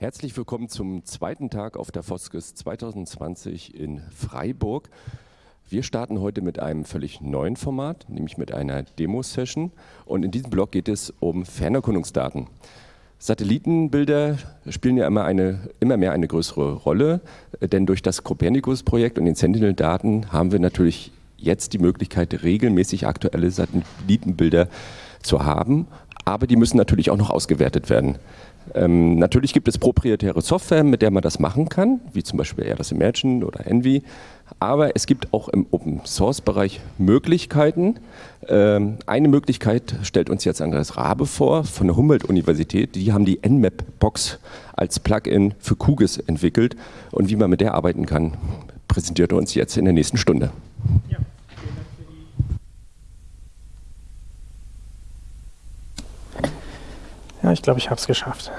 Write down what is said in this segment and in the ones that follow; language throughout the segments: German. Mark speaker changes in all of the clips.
Speaker 1: Herzlich willkommen zum zweiten Tag auf der Foskes 2020 in Freiburg. Wir starten heute mit einem völlig neuen Format, nämlich mit einer Demo-Session. Und in diesem Blog geht es um Fernerkundungsdaten. Satellitenbilder spielen ja immer, eine, immer mehr eine größere Rolle, denn durch das Copernicus-Projekt und den Sentinel-Daten haben wir natürlich jetzt die Möglichkeit, regelmäßig aktuelle Satellitenbilder zu haben, aber die müssen natürlich auch noch ausgewertet werden. Ähm, natürlich gibt es proprietäre Software, mit der man das machen kann, wie zum Beispiel Airbus Imagine oder Envy. Aber es gibt auch im Open-Source-Bereich Möglichkeiten. Ähm, eine Möglichkeit stellt uns jetzt Andreas Rabe vor von der Humboldt-Universität. Die haben die Nmap-Box als Plugin für QGIS entwickelt. Und wie man mit der arbeiten kann, präsentiert er uns jetzt in der nächsten Stunde. Ja.
Speaker 2: Ja, ich glaube, ich habe es geschafft.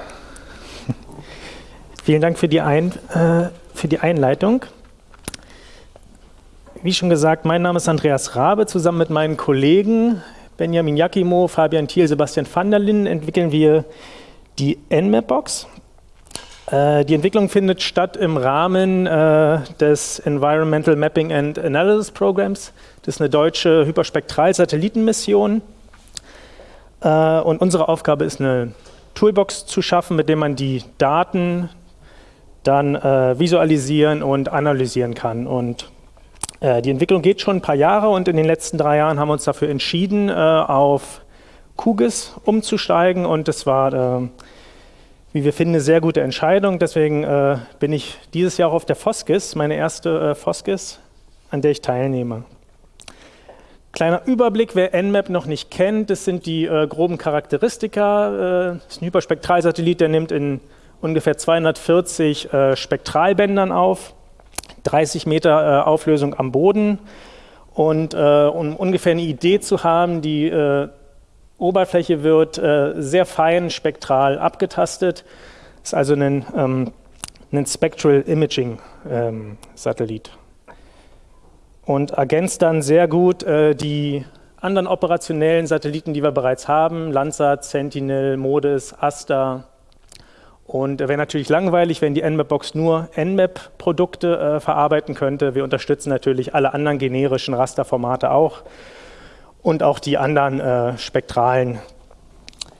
Speaker 2: Vielen Dank für die, Ein, äh, für die Einleitung. Wie schon gesagt, mein Name ist Andreas Rabe. Zusammen mit meinen Kollegen Benjamin Jakimo, Fabian Thiel, Sebastian van der Linden entwickeln wir die Nmapbox. Äh, die Entwicklung findet statt im Rahmen äh, des Environmental Mapping and Analysis Programs. Das ist eine deutsche Hyperspektral-Satellitenmission. Und unsere Aufgabe ist, eine Toolbox zu schaffen, mit der man die Daten dann äh, visualisieren und analysieren kann. Und äh, die Entwicklung geht schon ein paar Jahre und in den letzten drei Jahren haben wir uns dafür entschieden, äh, auf QGIS umzusteigen und das war, äh, wie wir finden, eine sehr gute Entscheidung. Deswegen äh, bin ich dieses Jahr auch auf der Foskis, meine erste Foskis, an der ich teilnehme. Kleiner Überblick, wer Nmap noch nicht kennt, das sind die äh, groben Charakteristika. Äh, das ist ein Hyperspektralsatellit, der nimmt in ungefähr 240 äh, Spektralbändern auf, 30 Meter äh, Auflösung am Boden. Und äh, um ungefähr eine Idee zu haben, die äh, Oberfläche wird sehr fein spektral abgetastet. Das ist also ein, ähm, ein Spectral Imaging ähm, Satellit und ergänzt dann sehr gut äh, die anderen operationellen Satelliten, die wir bereits haben, Landsat, Sentinel, MODIS, ASTA. Und wäre natürlich langweilig, wenn die Nmap-Box nur Nmap-Produkte äh, verarbeiten könnte. Wir unterstützen natürlich alle anderen generischen Rasterformate auch und auch die anderen äh, spektralen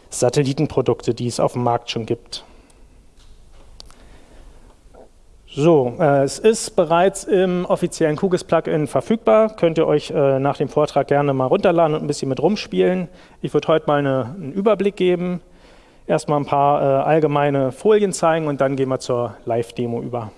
Speaker 2: Satellitenprodukte, die es auf dem Markt schon gibt. So, äh, es ist bereits im offiziellen QGIS-Plugin verfügbar. Könnt ihr euch äh, nach dem Vortrag gerne mal runterladen und ein bisschen mit rumspielen. Ich würde heute mal eine, einen Überblick geben, erstmal ein paar äh, allgemeine Folien zeigen und dann gehen wir zur Live-Demo über.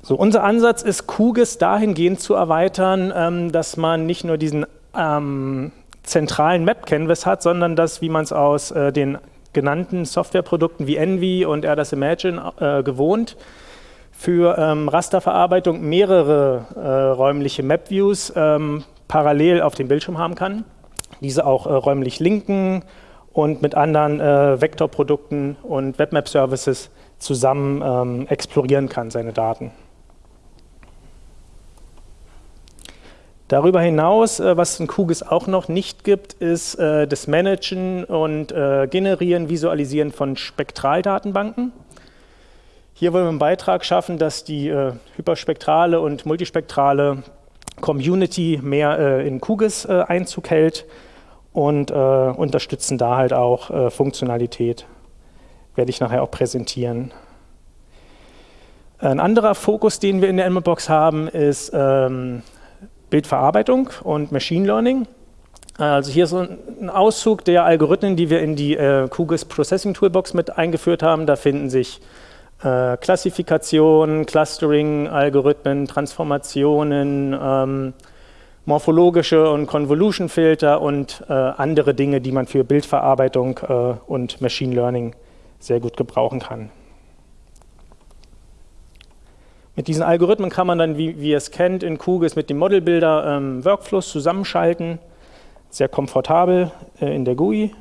Speaker 2: So, unser Ansatz ist, QGIS dahingehend zu erweitern, ähm, dass man nicht nur diesen ähm, zentralen Map-Canvas hat, sondern dass, wie man es aus äh, den genannten Softwareprodukten wie Envy und RDS Imagine äh, gewohnt, für ähm, Rasterverarbeitung mehrere äh, räumliche Map-Views ähm, parallel auf dem Bildschirm haben kann, diese auch äh, räumlich linken und mit anderen äh, Vektorprodukten und Webmap-Services zusammen ähm, explorieren kann, seine Daten. Darüber hinaus, äh, was in QGIS auch noch nicht gibt, ist äh, das Managen und äh, Generieren, Visualisieren von Spektraldatenbanken. Hier wollen wir einen Beitrag schaffen, dass die hyperspektrale und multispektrale Community mehr in QGIS Einzug hält und unterstützen da halt auch Funktionalität. Werde ich nachher auch präsentieren. Ein anderer Fokus, den wir in der Box haben, ist ähm, Bildverarbeitung und Machine Learning. Also hier ist ein Auszug der Algorithmen, die wir in die äh, QGIS Processing Toolbox mit eingeführt haben. Da finden sich äh, Klassifikation, Clustering, Algorithmen, Transformationen, ähm, morphologische und Convolution-Filter und äh, andere Dinge, die man für Bildverarbeitung äh, und Machine Learning sehr gut gebrauchen kann. Mit diesen Algorithmen kann man dann, wie, wie ihr es kennt, in QGIS mit dem Modelbuilder ähm, Workflows zusammenschalten. Sehr komfortabel äh, in der GUI.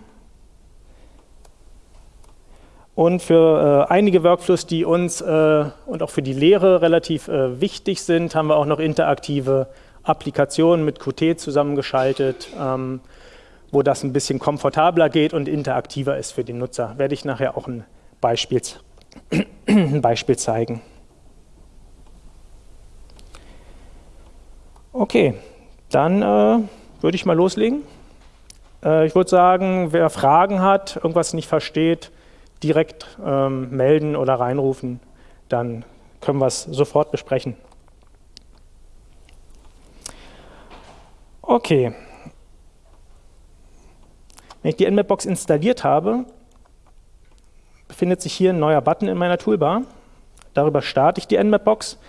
Speaker 2: Und für äh, einige Workflows, die uns äh, und auch für die Lehre relativ äh, wichtig sind, haben wir auch noch interaktive Applikationen mit Qt zusammengeschaltet, ähm, wo das ein bisschen komfortabler geht und interaktiver ist für den Nutzer. Werde ich nachher auch ein Beispiel, ein Beispiel zeigen. Okay, dann äh, würde ich mal loslegen. Äh, ich würde sagen, wer Fragen hat, irgendwas nicht versteht, direkt ähm, melden oder reinrufen, dann können wir es sofort besprechen. Okay. Wenn ich die Nmapbox installiert habe, befindet sich hier ein neuer Button in meiner Toolbar. Darüber starte ich die Nmapbox.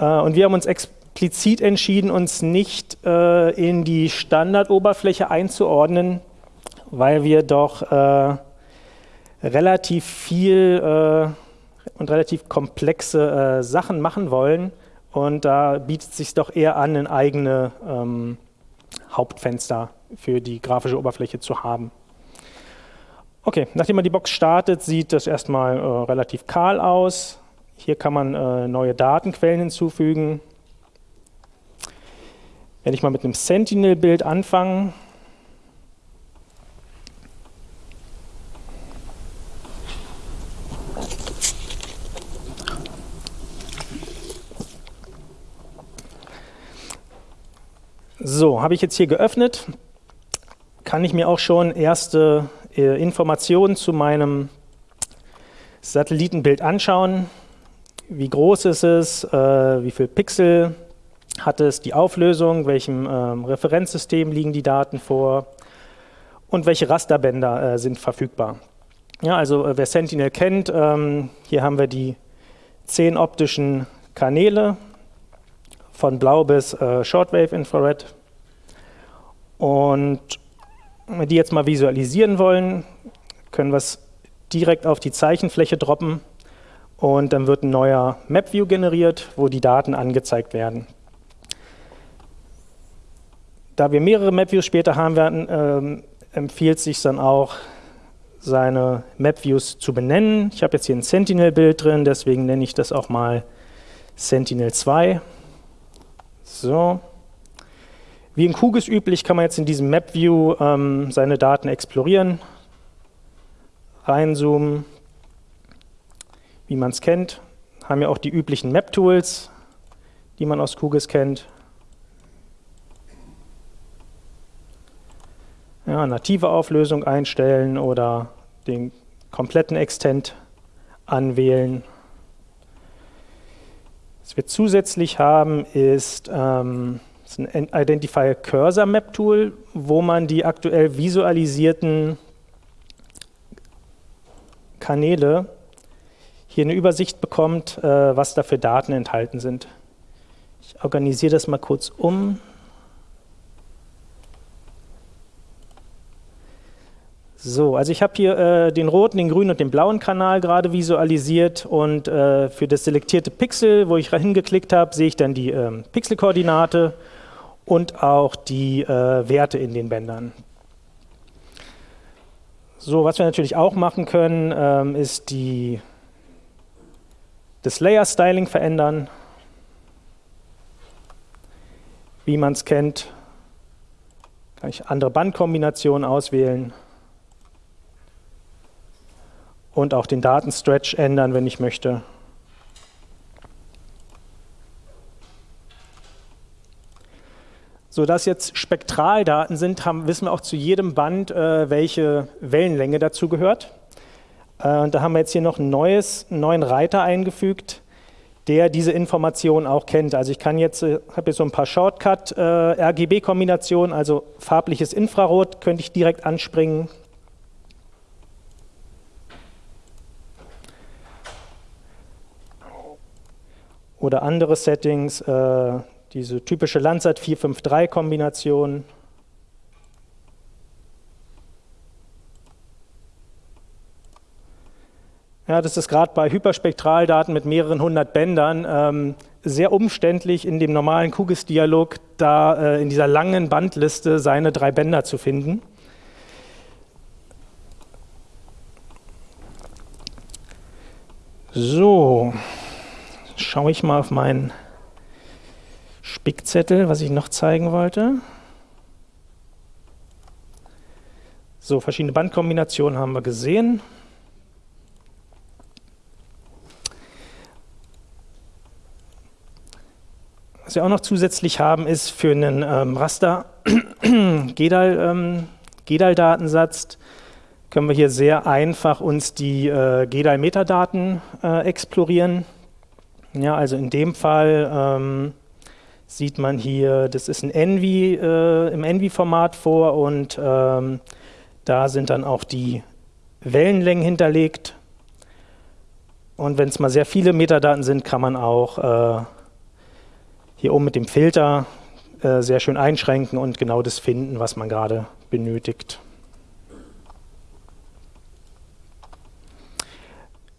Speaker 2: Äh, und wir haben uns explizit entschieden, uns nicht äh, in die Standardoberfläche einzuordnen, weil wir doch äh, relativ viel äh, und relativ komplexe äh, Sachen machen wollen. Und da bietet es sich doch eher an, ein eigene ähm, Hauptfenster für die grafische Oberfläche zu haben. Okay, nachdem man die Box startet, sieht das erstmal äh, relativ kahl aus. Hier kann man äh, neue Datenquellen hinzufügen. Wenn ich mal mit einem Sentinel-Bild anfange, So, habe ich jetzt hier geöffnet, kann ich mir auch schon erste äh, Informationen zu meinem Satellitenbild anschauen. Wie groß ist es, äh, wie viel Pixel hat es, die Auflösung, welchem ähm, Referenzsystem liegen die Daten vor und welche Rasterbänder äh, sind verfügbar. Ja, also äh, wer Sentinel kennt, ähm, hier haben wir die zehn optischen Kanäle, von Blau bis äh, Shortwave Infrared. Und wenn wir die jetzt mal visualisieren wollen, können wir es direkt auf die Zeichenfläche droppen und dann wird ein neuer MapView generiert, wo die Daten angezeigt werden. Da wir mehrere MapViews später haben werden, ähm, empfiehlt sich dann auch, seine MapViews zu benennen. Ich habe jetzt hier ein Sentinel-Bild drin, deswegen nenne ich das auch mal Sentinel 2. So. Wie in QGIS üblich kann man jetzt in diesem MapView ähm, seine Daten explorieren, reinzoomen, wie man es kennt. Haben ja auch die üblichen Map-Tools, die man aus QGIS kennt. Ja, native Auflösung einstellen oder den kompletten Extent anwählen. Was wir zusätzlich haben, ist, ähm, ist ein Identify Cursor Map Tool, wo man die aktuell visualisierten Kanäle hier eine Übersicht bekommt, äh, was da für Daten enthalten sind. Ich organisiere das mal kurz um. So, also ich habe hier äh, den roten, den grünen und den blauen Kanal gerade visualisiert und äh, für das selektierte Pixel, wo ich hingeklickt habe, sehe ich dann die äh, Pixelkoordinate und auch die äh, Werte in den Bändern. So, was wir natürlich auch machen können, ähm, ist die, das Layer-Styling verändern. Wie man es kennt, kann ich andere Bandkombinationen auswählen und auch den Datenstretch ändern, wenn ich möchte. So dass jetzt Spektraldaten sind, haben, wissen wir auch zu jedem Band, äh, welche Wellenlänge dazu gehört. Äh, und da haben wir jetzt hier noch ein neues, einen neuen Reiter eingefügt, der diese Information auch kennt. Also ich kann jetzt, äh, habe jetzt so ein paar Shortcut-RGB-Kombinationen, äh, also farbliches Infrarot könnte ich direkt anspringen, oder andere Settings, äh, diese typische Landsat 453-Kombination. Ja, das ist gerade bei Hyperspektraldaten mit mehreren hundert Bändern ähm, sehr umständlich in dem normalen QGIS-Dialog da äh, in dieser langen Bandliste seine drei Bänder zu finden. So, schaue ich mal auf meinen Spickzettel, was ich noch zeigen wollte. So, verschiedene Bandkombinationen haben wir gesehen. Was wir auch noch zusätzlich haben, ist für einen ähm, Raster GEDAL-Datensatz ähm, können wir hier sehr einfach uns die äh, GEDAL-Metadaten äh, explorieren. Ja, also in dem Fall ähm, sieht man hier, das ist ein Envy äh, im Envy-Format vor und ähm, da sind dann auch die Wellenlängen hinterlegt. Und wenn es mal sehr viele Metadaten sind, kann man auch äh, hier oben mit dem Filter äh, sehr schön einschränken und genau das finden, was man gerade benötigt.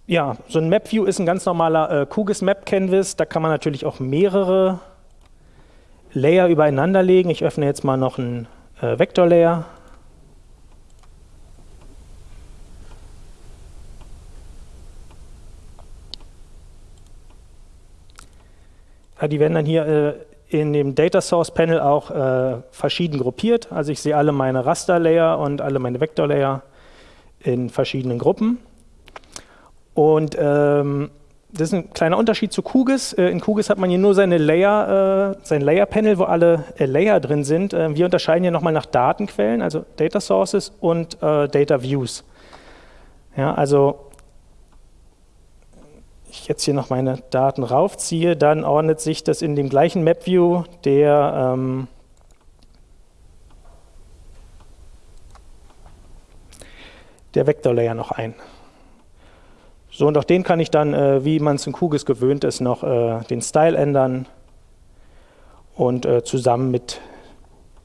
Speaker 2: Ja, so ein Map-View ist ein ganz normaler äh, QGIS Map Canvas. Da kann man natürlich auch mehrere Layer übereinander legen. Ich öffne jetzt mal noch einen äh, Vektor-Layer. Ja, die werden dann hier äh, in dem Data Source Panel auch äh, verschieden gruppiert. Also ich sehe alle meine Raster Layer und alle meine Vector Layer in verschiedenen Gruppen. Und ähm, das ist ein kleiner Unterschied zu QGIS. Äh, in QGIS hat man hier nur seine Layer, äh, sein Layer Panel, wo alle äh, Layer drin sind. Äh, wir unterscheiden hier nochmal nach Datenquellen, also Data Sources und äh, Data Views. Ja, also ich jetzt hier noch meine Daten raufziehe, dann ordnet sich das in dem gleichen MapView der ähm, der Vector Layer noch ein. So, und auch den kann ich dann, äh, wie man es in QGIS gewöhnt ist, noch äh, den Style ändern und äh, zusammen mit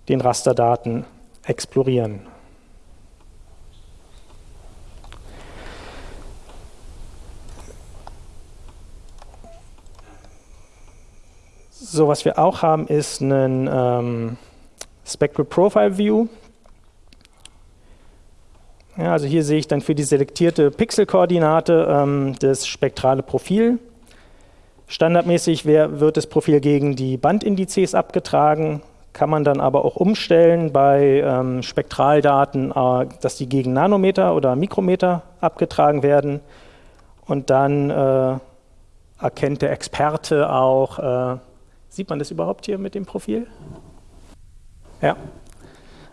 Speaker 2: den Rasterdaten explorieren. So, was wir auch haben, ist ein ähm, Spectral Profile View. Ja, also hier sehe ich dann für die selektierte Pixelkoordinate ähm, das spektrale Profil. Standardmäßig wär, wird das Profil gegen die Bandindizes abgetragen, kann man dann aber auch umstellen bei ähm, Spektraldaten, äh, dass die gegen Nanometer oder Mikrometer abgetragen werden. Und dann äh, erkennt der Experte auch, äh, Sieht man das überhaupt hier mit dem Profil? Ja.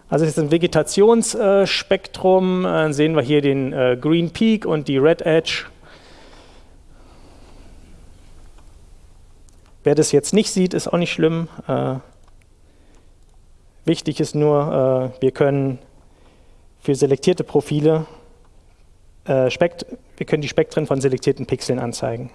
Speaker 2: Also das ist ein Vegetationsspektrum. Dann sehen wir hier den äh, Green Peak und die Red Edge. Wer das jetzt nicht sieht, ist auch nicht schlimm. Äh, wichtig ist nur, äh, wir können für selektierte Profile, wir können die Spektren von selektierten Pixeln anzeigen.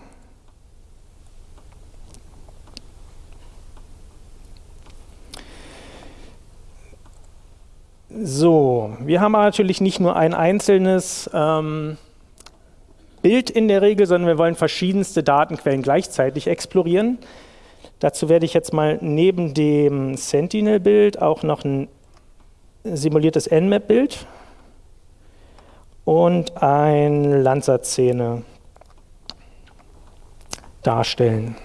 Speaker 2: So, wir haben natürlich nicht nur ein einzelnes ähm, Bild in der Regel, sondern wir wollen verschiedenste Datenquellen gleichzeitig explorieren. Dazu werde ich jetzt mal neben dem Sentinel-Bild auch noch ein simuliertes Nmap-Bild und ein Landsat-Szene darstellen.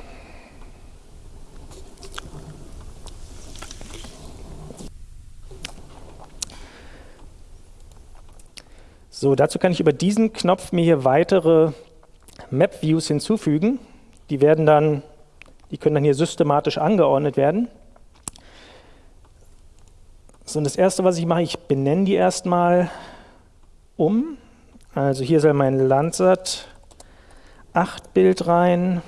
Speaker 2: So, dazu kann ich über diesen Knopf mir hier weitere Map-Views hinzufügen. Die werden dann, die können dann hier systematisch angeordnet werden. So, und das erste, was ich mache, ich benenne die erstmal um. Also hier soll mein Landsat 8 Bild rein.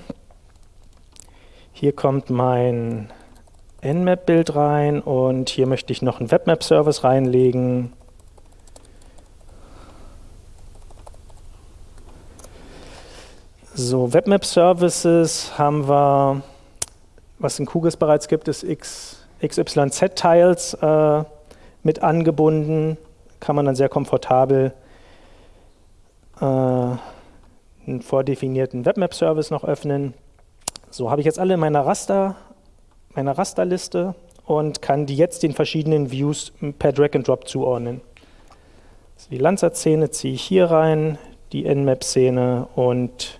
Speaker 2: Hier kommt mein Nmap Bild rein und hier möchte ich noch einen Webmap Service reinlegen. So, Webmap Services haben wir, was in QGIS bereits gibt, ist XYZ-Tiles äh, mit angebunden. Kann man dann sehr komfortabel äh, einen vordefinierten Webmap-Service noch öffnen. So habe ich jetzt alle in meiner Raster, meiner Rasterliste und kann die jetzt den verschiedenen Views per Drag and Drop zuordnen. Also die Landsat-Szene ziehe ich hier rein, die Nmap-Szene und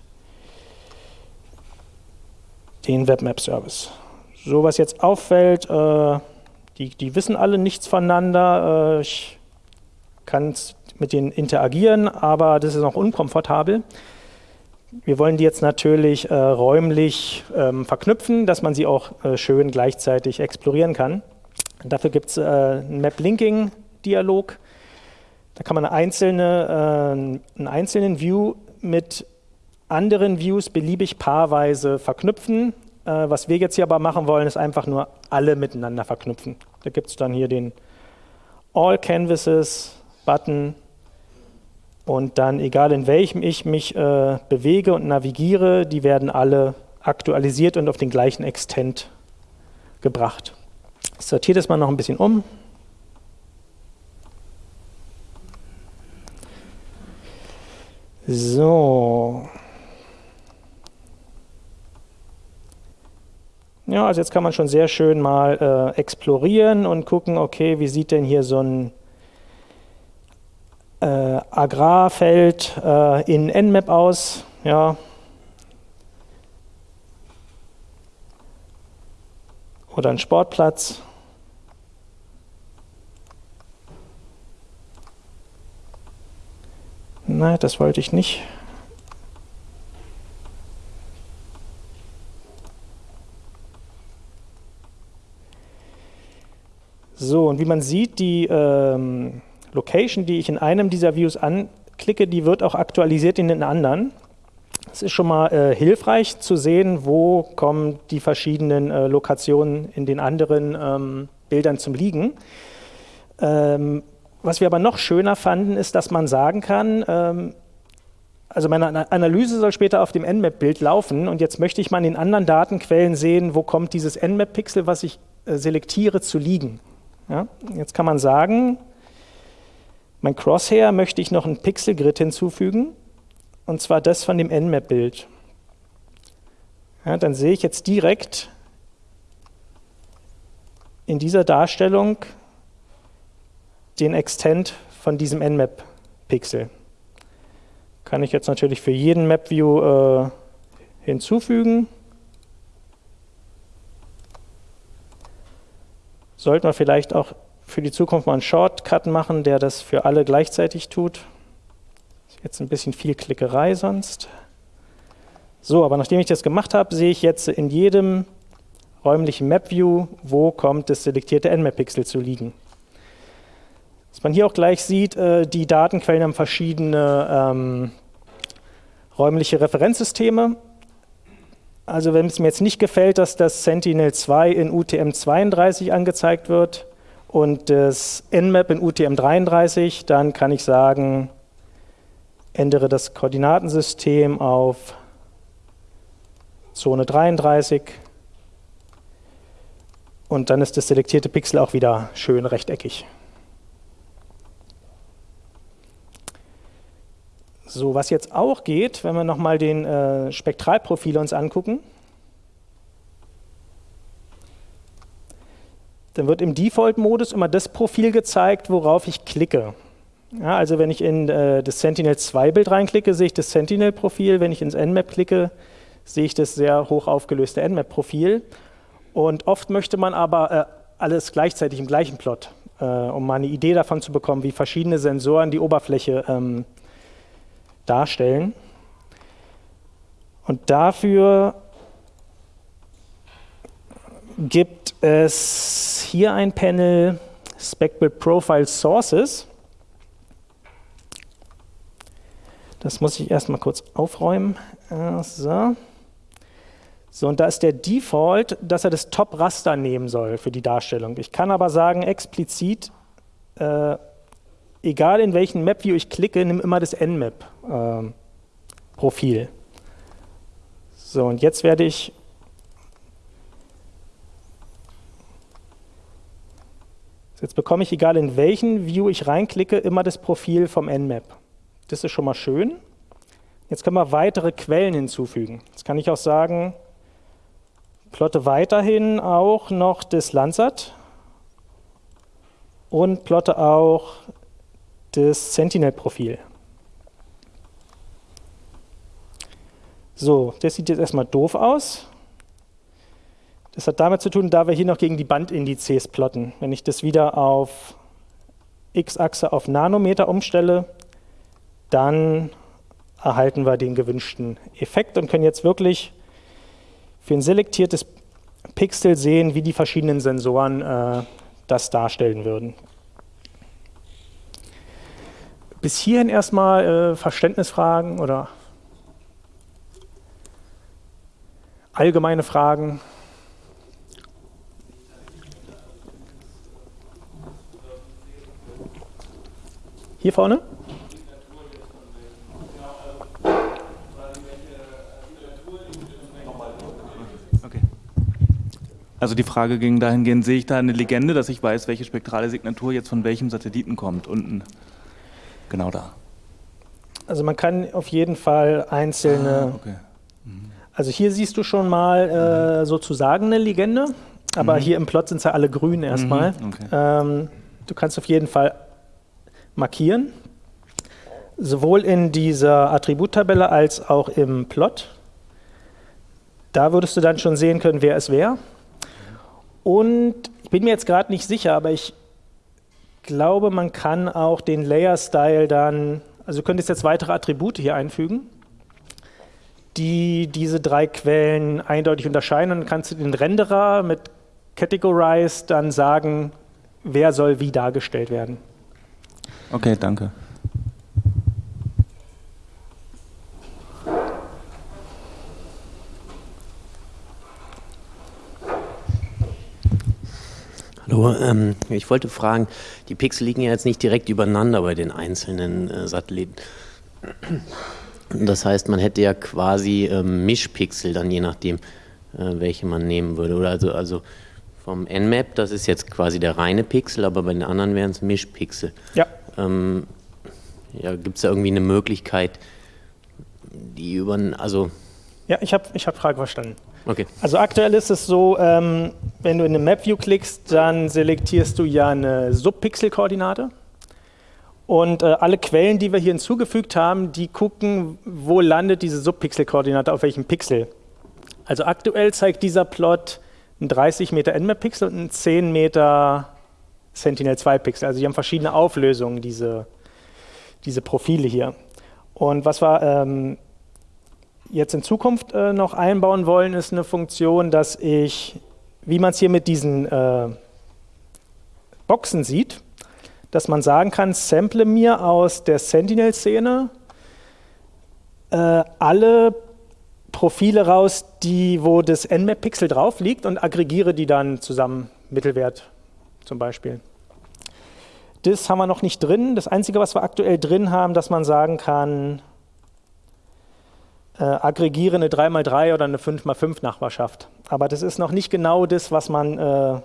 Speaker 2: den Webmap-Service. So was jetzt auffällt, äh, die, die wissen alle nichts voneinander. Äh, ich kann mit denen interagieren, aber das ist noch unkomfortabel. Wir wollen die jetzt natürlich äh, räumlich ähm, verknüpfen, dass man sie auch äh, schön gleichzeitig explorieren kann. Dafür gibt es äh, einen Map-Linking-Dialog. Da kann man eine einzelne, äh, einen einzelnen View mit anderen Views beliebig paarweise verknüpfen. Äh, was wir jetzt hier aber machen wollen, ist einfach nur alle miteinander verknüpfen. Da gibt es dann hier den All Canvases Button und dann, egal in welchem ich mich äh, bewege und navigiere, die werden alle aktualisiert und auf den gleichen Extent gebracht. Ich sortiere das mal noch ein bisschen um. So. Ja, also jetzt kann man schon sehr schön mal äh, explorieren und gucken, okay, wie sieht denn hier so ein äh, Agrarfeld äh, in Nmap aus? Ja. Oder ein Sportplatz. Nein, das wollte ich nicht. So, und wie man sieht, die ähm, Location, die ich in einem dieser Views anklicke, die wird auch aktualisiert in den anderen. Es ist schon mal äh, hilfreich zu sehen, wo kommen die verschiedenen äh, Lokationen in den anderen ähm, Bildern zum Liegen. Ähm, was wir aber noch schöner fanden, ist, dass man sagen kann, ähm, also meine Analyse soll später auf dem Nmap-Bild laufen und jetzt möchte ich mal in den anderen Datenquellen sehen, wo kommt dieses Nmap-Pixel, was ich äh, selektiere, zu liegen. Ja, jetzt kann man sagen, mein Crosshair möchte ich noch ein Pixelgrid hinzufügen, und zwar das von dem Nmap-Bild. Ja, dann sehe ich jetzt direkt in dieser Darstellung den Extent von diesem Nmap-Pixel. Kann ich jetzt natürlich für jeden Map-View äh, hinzufügen. Sollten wir vielleicht auch für die Zukunft mal einen Shortcut machen, der das für alle gleichzeitig tut. Jetzt ein bisschen viel Klickerei sonst. So, aber nachdem ich das gemacht habe, sehe ich jetzt in jedem räumlichen Map-View, wo kommt das selektierte Nmap-Pixel zu liegen. Was man hier auch gleich sieht, äh, die Datenquellen haben verschiedene ähm, räumliche Referenzsysteme. Also wenn es mir jetzt nicht gefällt, dass das Sentinel-2 in UTM-32 angezeigt wird und das Nmap in UTM-33, dann kann ich sagen, ändere das Koordinatensystem auf Zone 33 und dann ist das selektierte Pixel auch wieder schön rechteckig. So, was jetzt auch geht, wenn wir nochmal den äh, Spektralprofil uns angucken, dann wird im Default-Modus immer das Profil gezeigt, worauf ich klicke. Ja, also wenn ich in äh, das Sentinel-2-Bild reinklicke, sehe ich das Sentinel-Profil. Wenn ich ins Nmap klicke, sehe ich das sehr hoch aufgelöste Nmap-Profil. Und oft möchte man aber äh, alles gleichzeitig im gleichen Plot, äh, um mal eine Idee davon zu bekommen, wie verschiedene Sensoren die Oberfläche ähm, darstellen. Und dafür gibt es hier ein Panel Spectral Profile Sources. Das muss ich erstmal kurz aufräumen. So. so, und da ist der Default, dass er das Top-Raster nehmen soll für die Darstellung. Ich kann aber sagen, explizit, äh, egal in welchen Map-View ich klicke, nimm immer das Nmap-Profil. Ähm, so, und jetzt werde ich Jetzt bekomme ich, egal in welchen View ich reinklicke, immer das Profil vom Nmap. Das ist schon mal schön. Jetzt können wir weitere Quellen hinzufügen. Jetzt kann ich auch sagen, plotte weiterhin auch noch das Landsat und plotte auch das Sentinel-Profil. So, das sieht jetzt erstmal doof aus. Das hat damit zu tun, da wir hier noch gegen die Bandindizes plotten. Wenn ich das wieder auf x-Achse auf Nanometer umstelle, dann erhalten wir den gewünschten Effekt und können jetzt wirklich für ein selektiertes Pixel sehen, wie die verschiedenen Sensoren äh, das darstellen würden. Bis hierhin erstmal äh, Verständnisfragen oder allgemeine Fragen. Hier vorne?
Speaker 3: Also die Frage ging dahingehend, sehe ich da eine Legende, dass ich weiß, welche spektrale Signatur jetzt von welchem Satelliten kommt? Unten, genau da.
Speaker 2: Also man kann auf jeden Fall einzelne... Ah, okay. mhm. Also hier siehst du schon mal äh, sozusagen eine Legende, aber mhm. hier im Plot sind sie alle grün erstmal. Mhm, okay. Ähm, du kannst auf jeden Fall markieren, sowohl in dieser Attributtabelle als auch im Plot. Da würdest du dann schon sehen können, wer es wäre. Und ich bin mir jetzt gerade nicht sicher, aber ich glaube, man kann auch den Layer-Style dann, also könntest jetzt weitere Attribute hier einfügen, die diese drei Quellen eindeutig unterscheiden. Und dann kannst du den Renderer mit Categorize dann sagen, wer soll wie dargestellt werden.
Speaker 3: Okay, danke.
Speaker 4: Hallo, ähm, ich wollte fragen, die Pixel liegen ja jetzt nicht direkt übereinander bei den einzelnen äh, Satelliten. Das heißt, man hätte ja quasi ähm, Mischpixel dann je nachdem, äh, welche man nehmen würde. Oder also, also vom Nmap, das ist jetzt quasi der reine Pixel, aber bei den anderen wären es Mischpixel.
Speaker 2: Ja.
Speaker 4: Ähm, ja, Gibt es da irgendwie eine Möglichkeit, die über, also...
Speaker 2: Ja, ich habe ich hab Frage verstanden.
Speaker 4: Okay.
Speaker 2: Also aktuell ist es so, ähm, wenn du in eine Map View klickst, dann selektierst du ja eine Subpixel-Koordinate. Und äh, alle Quellen, die wir hier hinzugefügt haben, die gucken, wo landet diese Subpixel-Koordinate auf welchem Pixel. Also aktuell zeigt dieser Plot ein 30 Meter Nmap-Pixel und ein 10 Meter Sentinel-2-Pixel. Also die haben verschiedene Auflösungen, diese, diese Profile hier. Und was wir ähm, jetzt in Zukunft äh, noch einbauen wollen, ist eine Funktion, dass ich, wie man es hier mit diesen äh, Boxen sieht, dass man sagen kann, sample mir aus der Sentinel-Szene äh, alle Profile raus, die, wo das Nmap-Pixel drauf liegt und aggregiere die dann zusammen, Mittelwert zum Beispiel. Das haben wir noch nicht drin. Das Einzige, was wir aktuell drin haben, dass man sagen kann, äh, aggregiere eine 3x3 oder eine 5x5 Nachbarschaft. Aber das ist noch nicht genau das, was man äh,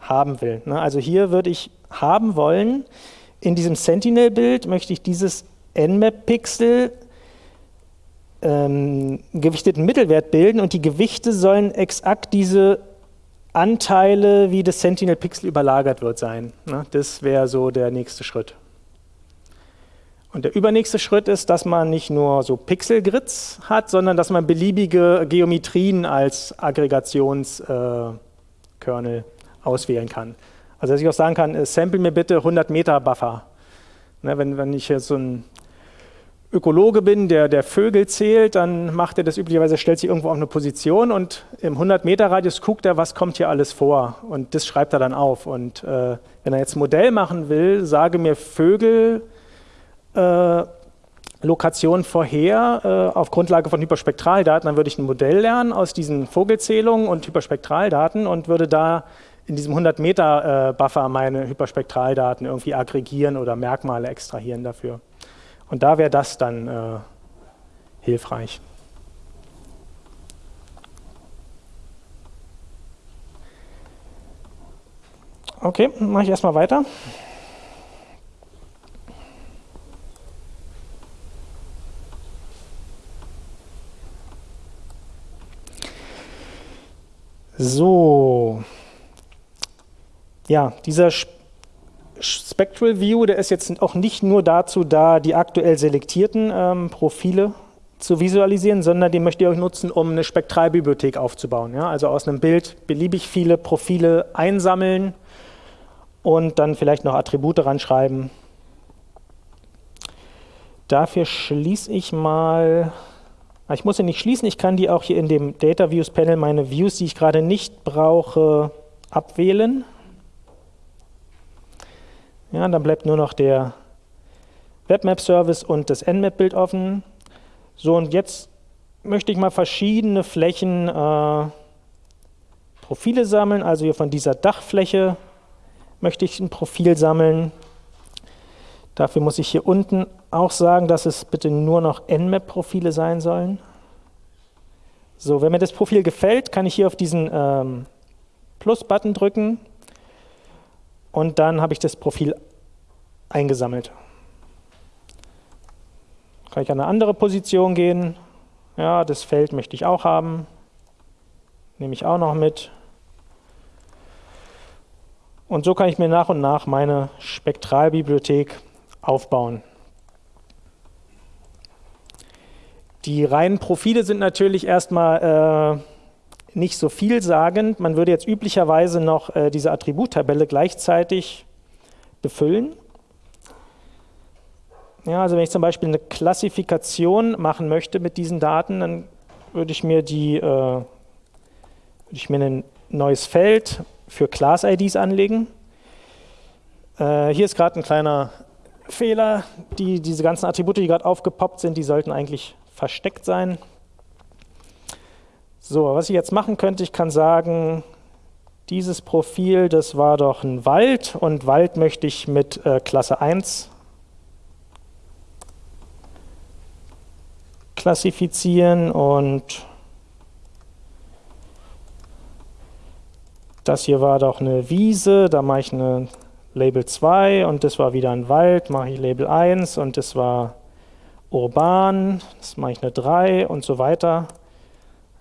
Speaker 2: haben will. Ne? Also hier würde ich haben wollen, in diesem Sentinel-Bild möchte ich dieses Nmap-Pixel ähm, gewichteten Mittelwert bilden und die Gewichte sollen exakt diese Anteile, wie das Sentinel-Pixel überlagert wird, sein. Ne? Das wäre so der nächste Schritt. Und der übernächste Schritt ist, dass man nicht nur so Pixelgrids hat, sondern dass man beliebige Geometrien als Aggregationskernel äh, auswählen kann. Also dass ich auch sagen kann, äh, sample mir bitte 100 Meter Buffer. Ne, wenn, wenn ich jetzt so ein Ökologe bin, der, der Vögel zählt, dann macht er das üblicherweise, stellt sich irgendwo auf eine Position und im 100 Meter Radius guckt er, was kommt hier alles vor und das schreibt er dann auf. Und äh, wenn er jetzt ein Modell machen will, sage mir Vögel, Lokation vorher äh, auf Grundlage von Hyperspektraldaten, dann würde ich ein Modell lernen aus diesen Vogelzählungen und Hyperspektraldaten und würde da in diesem 100 Meter äh, Buffer meine Hyperspektraldaten irgendwie aggregieren oder Merkmale extrahieren dafür. Und da wäre das dann äh, hilfreich. Okay, mache ich erstmal weiter. So. Ja, dieser Spectral View, der ist jetzt auch nicht nur dazu da, die aktuell selektierten ähm, Profile zu visualisieren, sondern den möchte ich auch nutzen, um eine Spektralbibliothek aufzubauen. Ja? Also aus einem Bild beliebig viele Profile einsammeln und dann vielleicht noch Attribute ranschreiben. Dafür schließe ich mal, ich muss sie nicht schließen, ich kann die auch hier in dem Data Views Panel, meine Views, die ich gerade nicht brauche, abwählen. Ja, dann bleibt nur noch der Webmap-Service und das Nmap-Bild offen. So, und jetzt möchte ich mal verschiedene Flächen äh, Profile sammeln. Also hier von dieser Dachfläche möchte ich ein Profil sammeln. Dafür muss ich hier unten auch sagen, dass es bitte nur noch Nmap-Profile sein sollen. So, wenn mir das Profil gefällt, kann ich hier auf diesen ähm, Plus-Button drücken und dann habe ich das Profil eingesammelt. Kann ich an eine andere Position gehen. Ja, das Feld möchte ich auch haben. Nehme ich auch noch mit. Und so kann ich mir nach und nach meine Spektralbibliothek aufbauen. Die reinen Profile sind natürlich erstmal äh, nicht so vielsagend. Man würde jetzt üblicherweise noch äh, diese Attributtabelle gleichzeitig befüllen. Ja, also wenn ich zum Beispiel eine Klassifikation machen möchte mit diesen Daten, dann würde ich mir die, äh, würde ich mir ein neues Feld für Class-IDs anlegen. Äh, hier ist gerade ein kleiner Fehler. Die, diese ganzen Attribute, die gerade aufgepoppt sind, die sollten eigentlich versteckt sein. So, was ich jetzt machen könnte, ich kann sagen, dieses Profil, das war doch ein Wald und Wald möchte ich mit äh, Klasse 1 klassifizieren und das hier war doch eine Wiese, da mache ich eine Label 2 und das war wieder ein Wald, mache ich Label 1 und das war urban, das mache ich eine 3 und so weiter.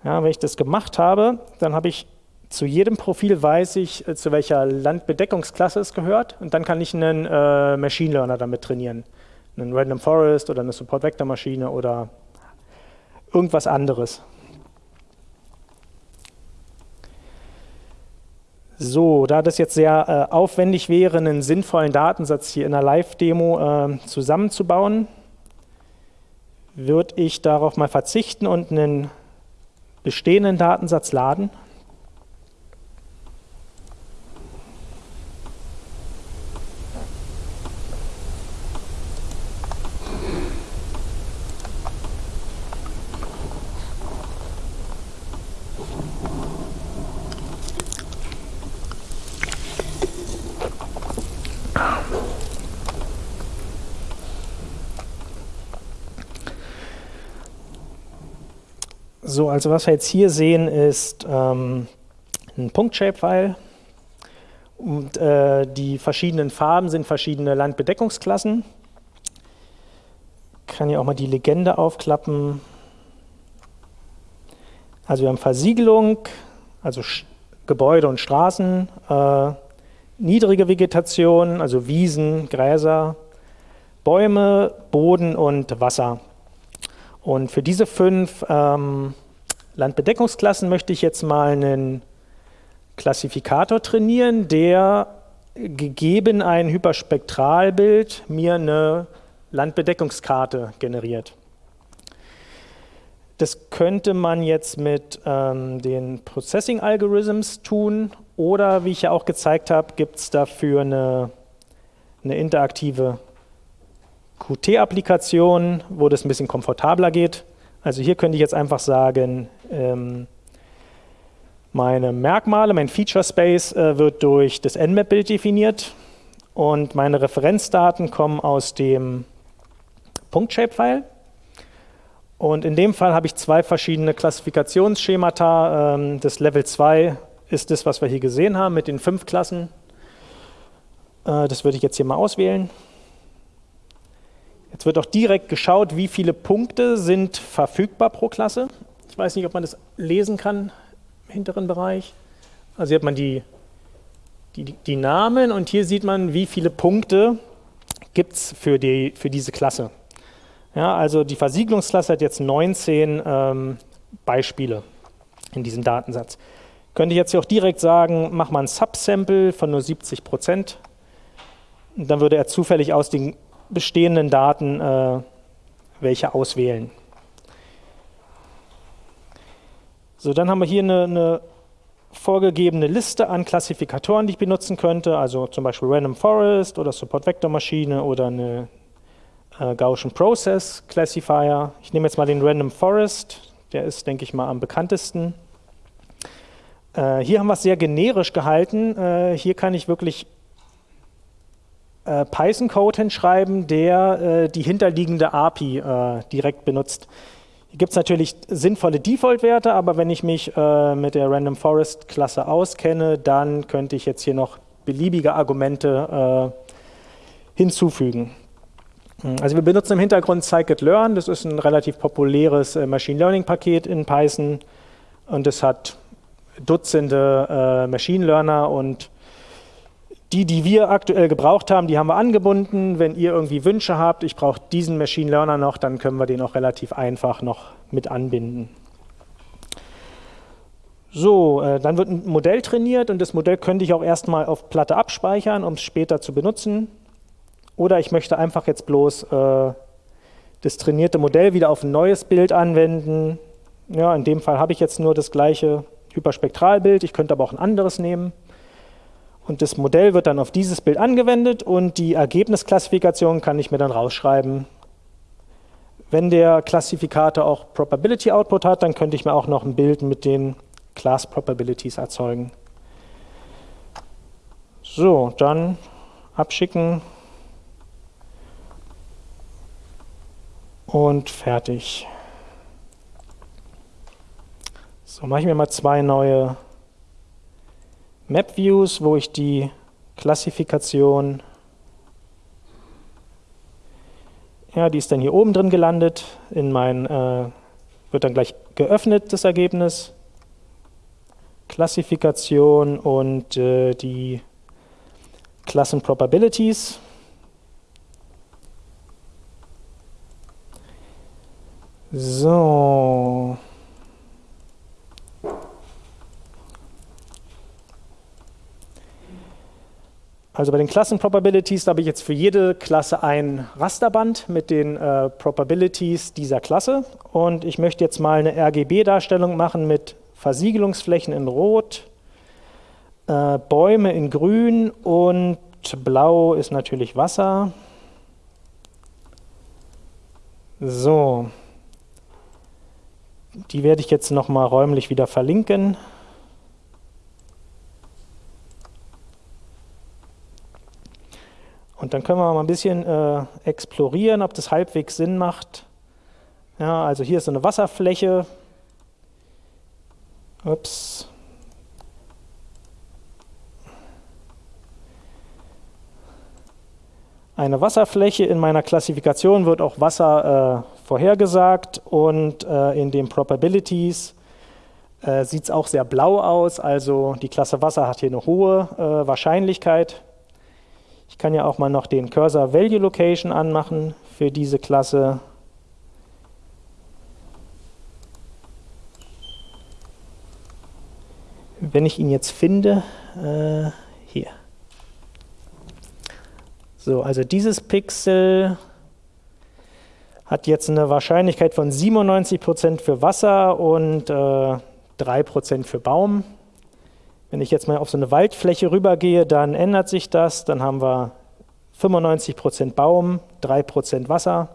Speaker 2: Ja, wenn ich das gemacht habe, dann habe ich zu jedem Profil weiß ich, äh, zu welcher Landbedeckungsklasse es gehört und dann kann ich einen äh, Machine Learner damit trainieren. Einen Random Forest oder eine Support Vector Maschine oder irgendwas anderes. So, da das jetzt sehr äh, aufwendig wäre, einen sinnvollen Datensatz hier in einer Live-Demo äh, zusammenzubauen, würde ich darauf mal verzichten und einen bestehenden Datensatz laden. So, also was wir jetzt hier sehen, ist ähm, ein Punkt-Shape-File. Und äh, die verschiedenen Farben sind verschiedene Landbedeckungsklassen. Ich kann hier auch mal die Legende aufklappen. Also wir haben Versiegelung, also Sch Gebäude und Straßen, äh, niedrige Vegetation, also Wiesen, Gräser, Bäume, Boden und Wasser. Und für diese fünf ähm, Landbedeckungsklassen möchte ich jetzt mal einen Klassifikator trainieren, der gegeben ein Hyperspektralbild mir eine Landbedeckungskarte generiert. Das könnte man jetzt mit ähm, den Processing Algorithms tun oder wie ich ja auch gezeigt habe, gibt es dafür eine, eine interaktive Qt-Applikation, wo das ein bisschen komfortabler geht. Also hier könnte ich jetzt einfach sagen, ähm, meine Merkmale, mein Feature Space äh, wird durch das Nmap-Bild definiert und meine Referenzdaten kommen aus dem Punkt-Shape-File. Und in dem Fall habe ich zwei verschiedene Klassifikationsschemata. Ähm, das Level 2 ist das, was wir hier gesehen haben mit den fünf Klassen. Äh, das würde ich jetzt hier mal auswählen. Jetzt wird auch direkt geschaut, wie viele Punkte sind verfügbar pro Klasse. Ich weiß nicht, ob man das lesen kann im hinteren Bereich. Also hier hat man die, die, die Namen und hier sieht man, wie viele Punkte gibt es für, die, für diese Klasse. Ja, also die Versiegelungsklasse hat jetzt 19 ähm, Beispiele in diesem Datensatz. Könnte ich jetzt hier auch direkt sagen, mach mal ein Subsample von nur 70 Prozent dann würde er zufällig aus den bestehenden Daten äh, welche auswählen. So, dann haben wir hier eine, eine vorgegebene Liste an Klassifikatoren, die ich benutzen könnte, also zum Beispiel Random Forest oder Support Vector Maschine oder eine äh, Gaussian Process Classifier. Ich nehme jetzt mal den Random Forest, der ist, denke ich mal, am bekanntesten. Äh, hier haben wir es sehr generisch gehalten. Äh, hier kann ich wirklich äh, Python-Code hinschreiben, der äh, die hinterliegende API äh, direkt benutzt. Hier gibt es natürlich sinnvolle Default-Werte, aber wenn ich mich äh, mit der Random Forest-Klasse auskenne, dann könnte ich jetzt hier noch beliebige Argumente äh, hinzufügen. Hm, also wir benutzen im Hintergrund Scikit-Learn, das ist ein relativ populäres äh, Machine Learning-Paket in Python und es hat Dutzende Machine Learner und die, die wir aktuell gebraucht haben, die haben wir angebunden. Wenn ihr irgendwie Wünsche habt, ich brauche diesen Machine Learner noch, dann können wir den auch relativ einfach noch mit anbinden. So, äh, dann wird ein Modell trainiert und das Modell könnte ich auch erstmal auf Platte abspeichern, um es später zu benutzen. Oder ich möchte einfach jetzt bloß äh, das trainierte Modell wieder auf ein neues Bild anwenden. Ja, in dem Fall habe ich jetzt nur das gleiche Hyperspektralbild, ich könnte aber auch ein anderes nehmen. Und das Modell wird dann auf dieses Bild angewendet und die Ergebnisklassifikation kann ich mir dann rausschreiben. Wenn der Klassifikator auch Probability Output hat, dann könnte ich mir auch noch ein Bild mit den Class Probabilities erzeugen. So, dann abschicken und fertig. So, mache ich mir mal zwei neue Map Views, wo ich die Klassifikation, ja, die ist dann hier oben drin gelandet, in mein, äh, wird dann gleich geöffnet, das Ergebnis. Klassifikation und äh, die Klassen Probabilities. So. Also bei den Klassenprobabilities habe ich jetzt für jede Klasse ein Rasterband mit den äh, Probabilities dieser Klasse. Und ich möchte jetzt mal eine RGB-Darstellung machen mit Versiegelungsflächen in Rot, äh, Bäume in Grün und Blau ist natürlich Wasser. So, die werde ich jetzt nochmal räumlich wieder verlinken. Und dann können wir mal ein bisschen äh, explorieren, ob das halbwegs Sinn macht. Ja, also hier ist so eine Wasserfläche. Ups. Eine Wasserfläche in meiner Klassifikation wird auch Wasser äh, vorhergesagt und äh, in den Probabilities äh, sieht es auch sehr blau aus. Also die Klasse Wasser hat hier eine hohe äh, Wahrscheinlichkeit. Ich kann ja auch mal noch den Cursor Value Location anmachen für diese Klasse. Wenn ich ihn jetzt finde, äh, hier. So, also dieses Pixel hat jetzt eine Wahrscheinlichkeit von 97% für Wasser und äh, 3% für Baum. Wenn ich jetzt mal auf so eine Waldfläche rübergehe, dann ändert sich das. Dann haben wir 95% Baum, 3% Wasser.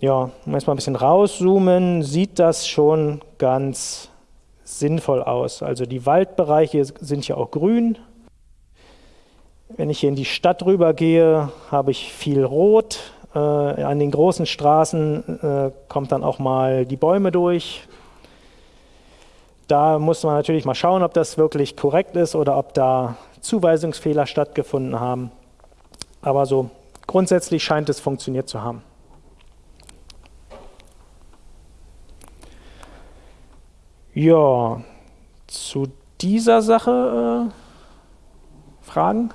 Speaker 2: Ja, wenn wir jetzt mal ein bisschen rauszoomen, sieht das schon ganz sinnvoll aus. Also die Waldbereiche sind ja auch grün. Wenn ich hier in die Stadt rübergehe, habe ich viel Rot. Äh, an den großen Straßen äh, kommt dann auch mal die Bäume durch. Da muss man natürlich mal schauen, ob das wirklich korrekt ist oder ob da Zuweisungsfehler stattgefunden haben. Aber so grundsätzlich scheint es funktioniert zu haben. Ja, zu dieser Sache äh, Fragen?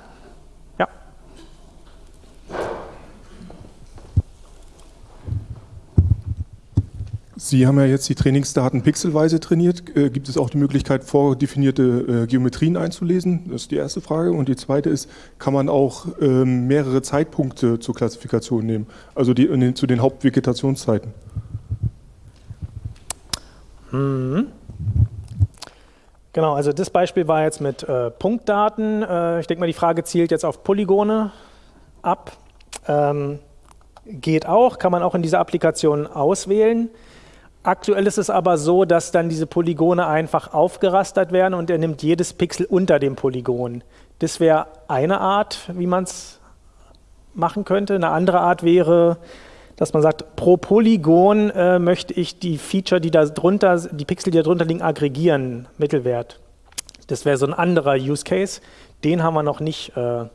Speaker 5: Sie haben ja jetzt die Trainingsdaten pixelweise trainiert. Äh, gibt es auch die Möglichkeit, vordefinierte äh, Geometrien einzulesen? Das ist die erste Frage. Und die zweite ist, kann man auch ähm, mehrere Zeitpunkte zur Klassifikation nehmen? Also die, zu den Hauptvegetationszeiten?
Speaker 2: Mhm. Genau, also das Beispiel war jetzt mit äh, Punktdaten. Äh, ich denke mal, die Frage zielt jetzt auf Polygone ab. Ähm, geht auch, kann man auch in dieser Applikation auswählen. Aktuell ist es aber so, dass dann diese Polygone einfach aufgerastert werden und er nimmt jedes Pixel unter dem Polygon. Das wäre eine Art, wie man es machen könnte. Eine andere Art wäre, dass man sagt, pro Polygon äh, möchte ich die Feature, die da drunter, die Pixel, die da drunter liegen, aggregieren, Mittelwert. Das wäre so ein anderer Use Case. Den haben wir noch nicht äh,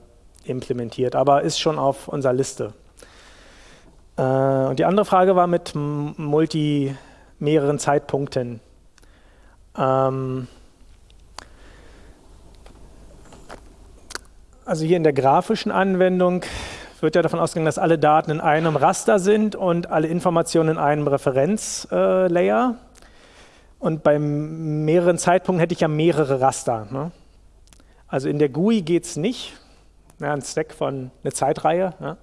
Speaker 2: implementiert, aber ist schon auf unserer Liste. Äh, und die andere Frage war mit Multi mehreren Zeitpunkten. Ähm also hier in der grafischen Anwendung wird ja davon ausgegangen, dass alle Daten in einem Raster sind und alle Informationen in einem Referenzlayer. Äh, und bei mehreren Zeitpunkten hätte ich ja mehrere Raster. Ne? Also in der GUI geht es nicht. Ja, ein Stack von einer Zeitreihe. Ja?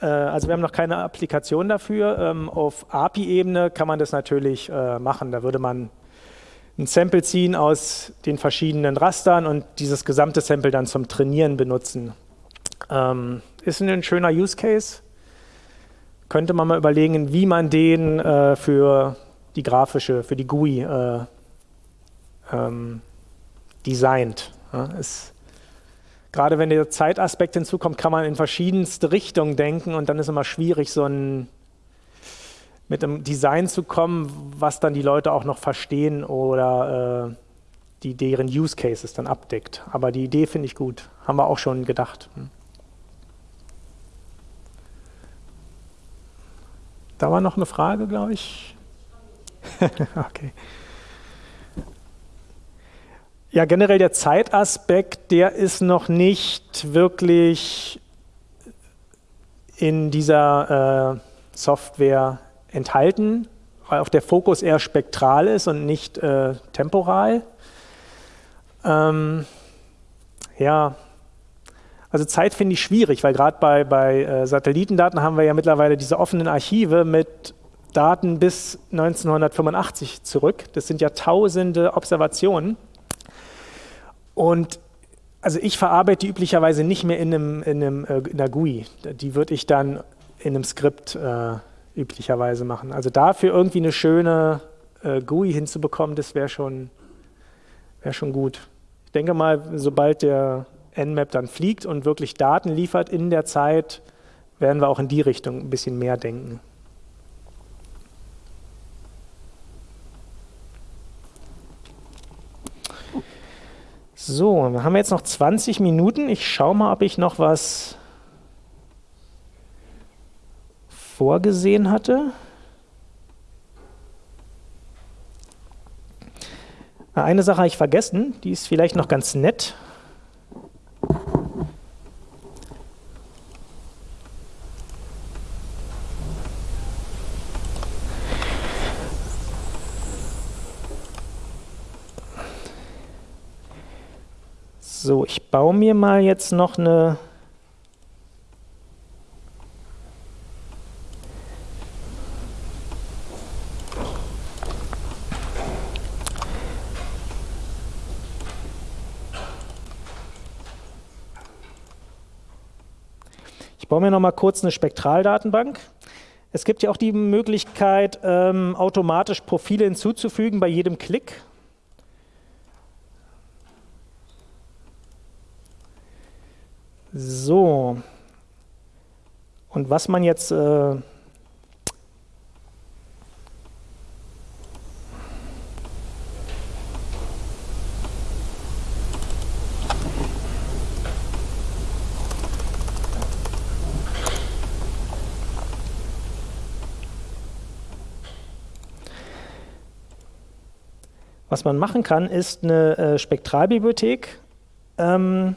Speaker 2: Äh, also wir haben noch keine Applikation dafür. Ähm, auf API-Ebene kann man das natürlich äh, machen. Da würde man ein Sample ziehen aus den verschiedenen Rastern und dieses gesamte Sample dann zum Trainieren benutzen. Ähm, ist ein schöner Use Case. Könnte man mal überlegen, wie man den äh, für die grafische, für die GUI äh, ähm, designt. Ja, ist gerade wenn der Zeitaspekt hinzukommt, kann man in verschiedenste Richtungen denken und dann ist immer schwierig, so ein mit einem Design zu kommen, was dann die Leute auch noch verstehen oder äh, die deren Use Cases dann abdeckt. Aber die Idee finde ich gut. Haben wir auch schon gedacht. Hm. Da war noch eine Frage, glaube ich. okay. Ja, generell der Zeitaspekt, der ist noch nicht wirklich in dieser äh, Software enthalten, weil auch der Fokus eher spektral ist und nicht äh, temporal. Ähm, ja, also Zeit finde ich schwierig, weil gerade bei, bei äh, Satellitendaten haben wir ja mittlerweile diese offenen Archive mit Daten bis 1985 zurück. Das sind ja tausende Observationen. Und also ich verarbeite die üblicherweise nicht mehr in, einem, in, einem, äh, in einer GUI. Die würde ich dann in einem Skript äh, üblicherweise machen. Also dafür irgendwie eine schöne äh, GUI hinzubekommen, das wäre schon, wär schon gut. Ich denke mal, sobald der Nmap dann fliegt und wirklich Daten liefert in der Zeit, werden wir auch in die Richtung ein bisschen mehr denken. So, wir haben jetzt noch 20 Minuten. Ich schaue mal, ob ich noch was vorgesehen hatte. Eine Sache habe ich vergessen, die ist vielleicht noch ganz nett. So, ich baue mir mal jetzt noch eine Ich baue mir noch mal kurz eine Spektraldatenbank. Es gibt ja auch die Möglichkeit, ähm, automatisch Profile hinzuzufügen bei jedem Klick. So. Und was man jetzt äh, Was man machen kann, ist eine äh, Spektralbibliothek ähm,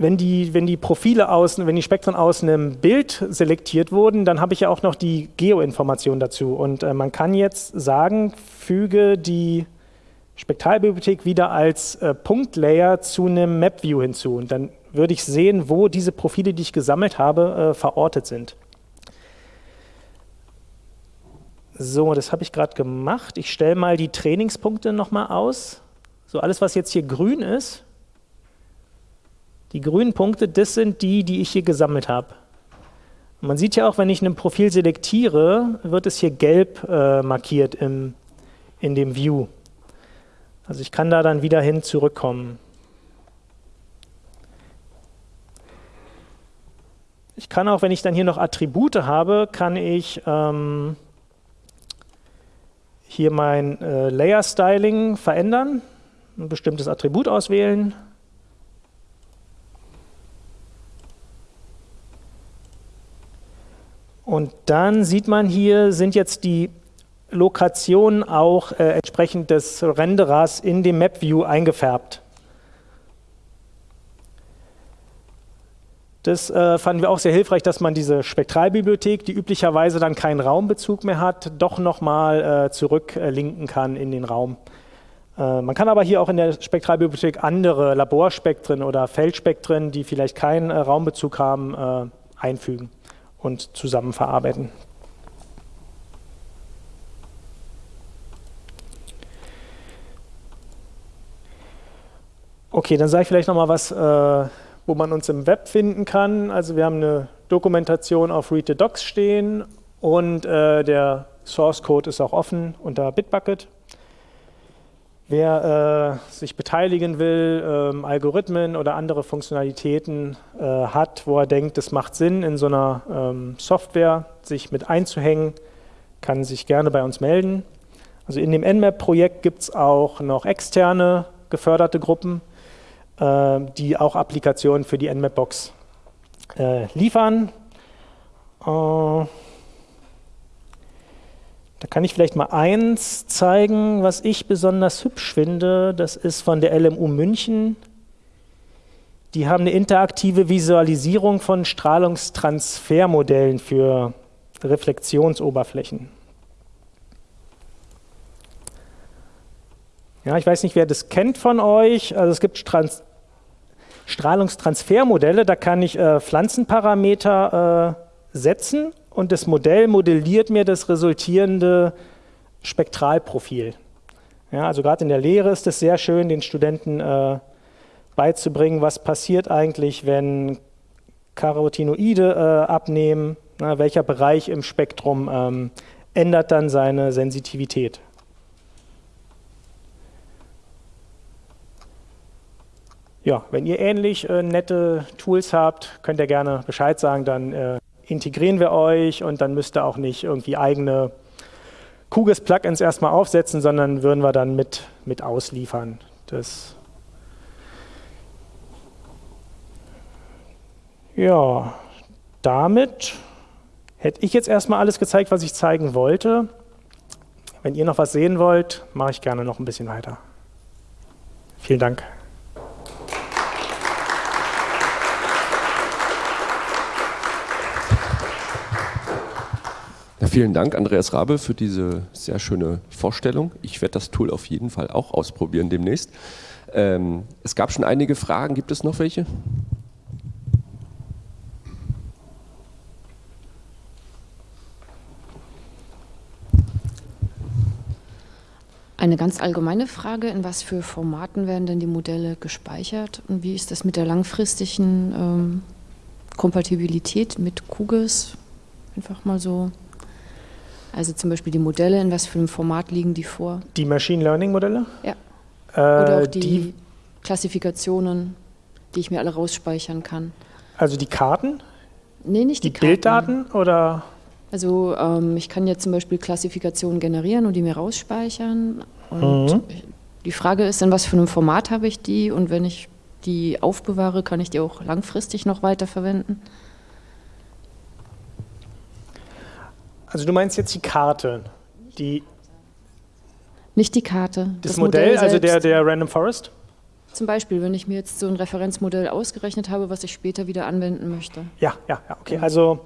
Speaker 2: wenn die, wenn die Profile außen, wenn die Spektren aus einem Bild selektiert wurden, dann habe ich ja auch noch die Geoinformation dazu. Und äh, man kann jetzt sagen, füge die Spektralbibliothek wieder als äh, Punktlayer zu einem Map-View hinzu. Und dann würde ich sehen, wo diese Profile, die ich gesammelt habe, äh, verortet sind. So, das habe ich gerade gemacht. Ich stelle mal die Trainingspunkte nochmal aus. So, alles, was jetzt hier grün ist, die grünen Punkte, das sind die, die ich hier gesammelt habe. Man sieht ja auch, wenn ich ein Profil selektiere, wird es hier gelb äh, markiert im, in dem View. Also ich kann da dann wieder hin zurückkommen. Ich kann auch, wenn ich dann hier noch Attribute habe, kann ich ähm, hier mein äh, Layer Styling verändern, ein bestimmtes Attribut auswählen Und dann sieht man hier, sind jetzt die Lokationen auch äh, entsprechend des Renderers in dem Map-View eingefärbt. Das äh, fanden wir auch sehr hilfreich, dass man diese Spektralbibliothek, die üblicherweise dann keinen Raumbezug mehr hat, doch nochmal äh, zurücklinken kann in den Raum. Äh, man kann aber hier auch in der Spektralbibliothek andere Laborspektren oder Feldspektren, die vielleicht keinen äh, Raumbezug haben, äh, einfügen und zusammen verarbeiten. Okay, dann sage ich vielleicht noch mal was, äh, wo man uns im Web finden kann. Also wir haben eine Dokumentation auf Read the Docs stehen und äh, der Source Code ist auch offen unter Bitbucket. Wer äh, sich beteiligen will, ähm, Algorithmen oder andere Funktionalitäten äh, hat, wo er denkt, es macht Sinn, in so einer ähm, Software sich mit einzuhängen, kann sich gerne bei uns melden. Also in dem Nmap-Projekt gibt es auch noch externe geförderte Gruppen, äh, die auch Applikationen für die Nmap-Box äh, liefern. Da kann ich vielleicht mal eins zeigen, was ich besonders hübsch finde. Das ist von der LMU München. Die haben eine interaktive Visualisierung von Strahlungstransfermodellen für Reflexionsoberflächen. Ja, ich weiß nicht, wer das kennt von euch. Also es gibt Trans Strahlungstransfermodelle, da kann ich äh, Pflanzenparameter äh, setzen und das Modell modelliert mir das resultierende Spektralprofil. Ja, also gerade in der Lehre ist es sehr schön, den Studenten äh, beizubringen, was passiert eigentlich, wenn Carotinoide äh, abnehmen, na, welcher Bereich im Spektrum ähm, ändert dann seine Sensitivität. Ja, wenn ihr ähnlich äh, nette Tools habt, könnt ihr gerne Bescheid sagen, dann äh, integrieren wir euch und dann müsst ihr auch nicht irgendwie eigene QGIS-Plugins erstmal aufsetzen, sondern würden wir dann mit, mit ausliefern. Das ja, damit hätte ich jetzt erstmal alles gezeigt, was ich zeigen wollte. Wenn ihr noch was sehen wollt, mache ich gerne noch ein bisschen weiter. Vielen Dank.
Speaker 1: Vielen Dank, Andreas Rabe, für diese sehr schöne Vorstellung. Ich werde das Tool auf jeden Fall auch ausprobieren demnächst. Ähm, es gab schon einige Fragen. Gibt es noch welche?
Speaker 6: Eine ganz allgemeine Frage, in was für Formaten werden denn die Modelle gespeichert und wie ist das mit der langfristigen ähm, Kompatibilität mit QGIS? Einfach mal so also zum Beispiel die Modelle, in was für einem Format liegen die vor?
Speaker 2: Die Machine Learning Modelle?
Speaker 6: Ja. Äh, Oder auch die, die, Klassifikationen, die ich mir alle rausspeichern kann.
Speaker 2: Also die Karten?
Speaker 6: Nee, nicht
Speaker 2: die,
Speaker 6: die
Speaker 2: Karten. Bilddaten oder?
Speaker 6: Also ähm, ich kann jetzt zum Beispiel Klassifikationen generieren und die mir rausspeichern. Und mhm. die Frage ist, in was für einem Format habe ich die? Und wenn ich die aufbewahre, kann ich die auch langfristig noch weiterverwenden?
Speaker 2: Also du meinst jetzt die Karte, die...
Speaker 6: Nicht die Karte.
Speaker 2: Das, das Modell, Modell also der, der Random Forest?
Speaker 6: Zum Beispiel, wenn ich mir jetzt so ein Referenzmodell ausgerechnet habe, was ich später wieder anwenden möchte.
Speaker 2: Ja, ja, ja, okay. Also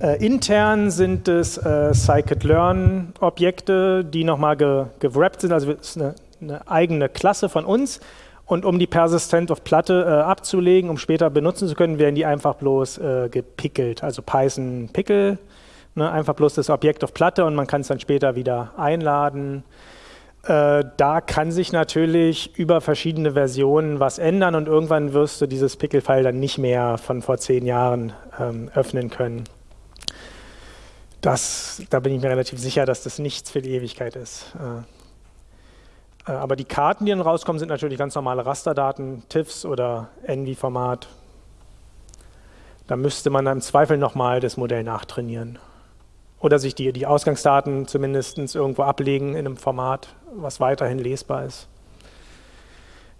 Speaker 2: äh, intern sind es äh, Scikit-Learn-Objekte, die nochmal ge gewrappt sind, also es ist eine, eine, eigene Klasse von uns. Und um die Persistent auf Platte äh, abzulegen, um später benutzen zu können, werden die einfach bloß äh, gepickelt, also Python Pickle, ne, einfach bloß das Objekt auf Platte und man kann es dann später wieder einladen. Äh, da kann sich natürlich über verschiedene Versionen was ändern und irgendwann wirst du dieses Pickle-File dann nicht mehr von vor zehn Jahren ähm, öffnen können. Das, da bin ich mir relativ sicher, dass das nichts für die Ewigkeit ist. Äh, äh, aber die Karten, die dann rauskommen, sind natürlich ganz normale Rasterdaten, TIFFs oder NV-Format. Da müsste man im Zweifel nochmal das Modell nachtrainieren. Oder sich die, die Ausgangsdaten zumindest irgendwo ablegen in einem Format, was weiterhin lesbar ist.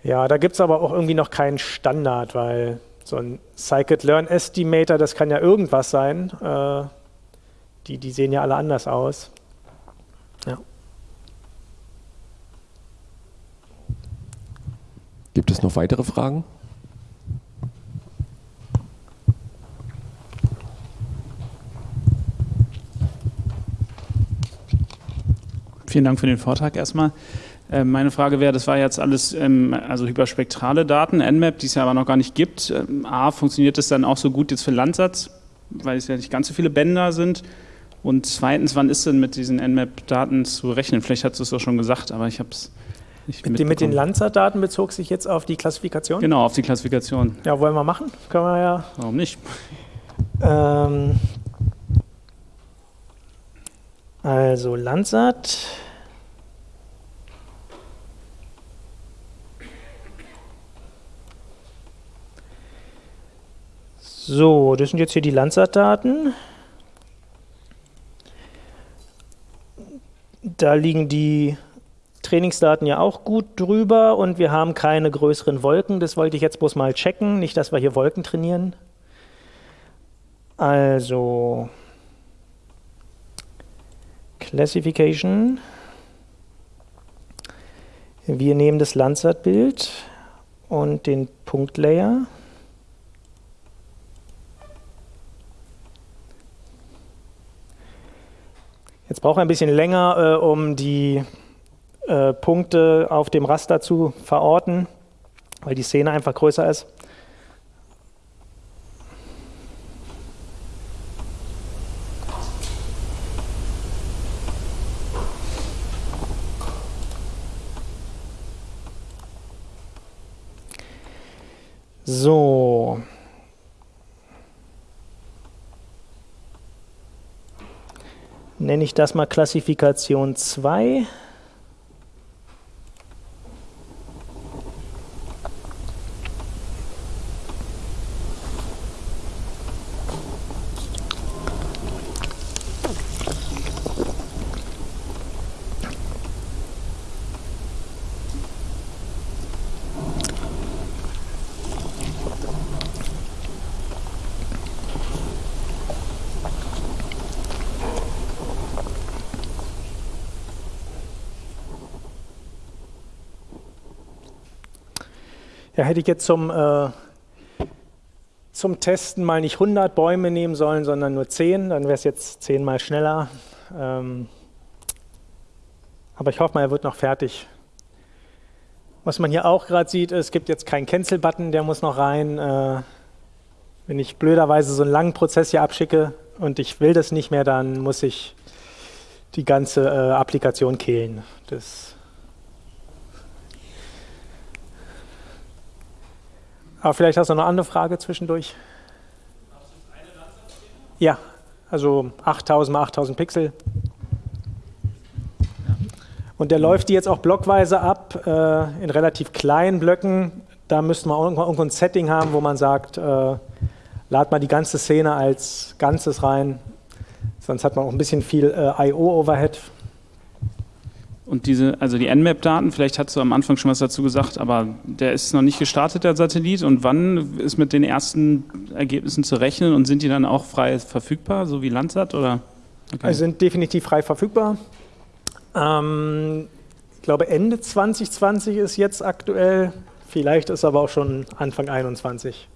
Speaker 2: Ja, da gibt es aber auch irgendwie noch keinen Standard, weil so ein Scikit-Learn-Estimator, das kann ja irgendwas sein. Äh, die, die sehen ja alle anders aus. Ja.
Speaker 1: Gibt es noch weitere Fragen?
Speaker 7: Vielen Dank für den Vortrag erstmal. Ähm, meine Frage wäre, das war jetzt alles ähm, also hyperspektrale Daten, Nmap, die es ja aber noch gar nicht gibt. Ähm, A, funktioniert das dann auch so gut jetzt für Landsatz, weil es ja nicht ganz so viele Bänder sind? Und zweitens, wann ist denn mit diesen Nmap-Daten zu rechnen? Vielleicht hast du es doch schon gesagt, aber ich habe es nicht
Speaker 2: mit, mit den Landsat-Daten bezog sich jetzt auf die Klassifikation?
Speaker 7: Genau, auf die Klassifikation.
Speaker 2: Ja, wollen wir machen? Können wir ja.
Speaker 7: Warum nicht?
Speaker 2: Ähm, also Landsat. So, das sind jetzt hier die Landsat-Daten. Da liegen die Trainingsdaten ja auch gut drüber und wir haben keine größeren Wolken. Das wollte ich jetzt bloß mal checken, nicht, dass wir hier Wolken trainieren. Also, Classification. Wir nehmen das Landsat-Bild und den Punktlayer. Jetzt brauchen wir ein bisschen länger, äh, um die äh, Punkte auf dem Raster zu verorten, weil die Szene einfach größer ist. So. Nenne ich das mal Klassifikation 2. hätte ich jetzt zum, äh, zum Testen mal nicht 100 Bäume nehmen sollen, sondern nur 10, dann wäre es jetzt 10 mal schneller. Ähm, aber ich hoffe mal, er wird noch fertig. Was man hier auch gerade sieht, es gibt jetzt keinen Cancel-Button, der muss noch rein. Äh, wenn ich blöderweise so einen langen Prozess hier abschicke und ich will das nicht mehr, dann muss ich die ganze äh, Applikation kehlen. Das Aber vielleicht hast du noch eine andere Frage zwischendurch. Ja, also 8000 mal 8000 Pixel. Und der läuft die jetzt auch blockweise ab, äh, in relativ kleinen Blöcken. Da müsste man irgendwo ein Setting haben, wo man sagt, äh, lad mal die ganze Szene als Ganzes rein. Sonst hat man auch ein bisschen viel äh, I.O.-Overhead.
Speaker 7: Und diese, also die Nmap-Daten, vielleicht hast du am Anfang schon was dazu gesagt, aber der ist noch nicht gestartet, der Satellit. Und wann ist mit den ersten Ergebnissen zu rechnen und sind die dann auch frei verfügbar, so wie Landsat? Oder?
Speaker 2: Okay. Also sind definitiv frei verfügbar. Ähm, ich glaube, Ende 2020 ist jetzt aktuell Vielleicht ist aber auch schon Anfang 21.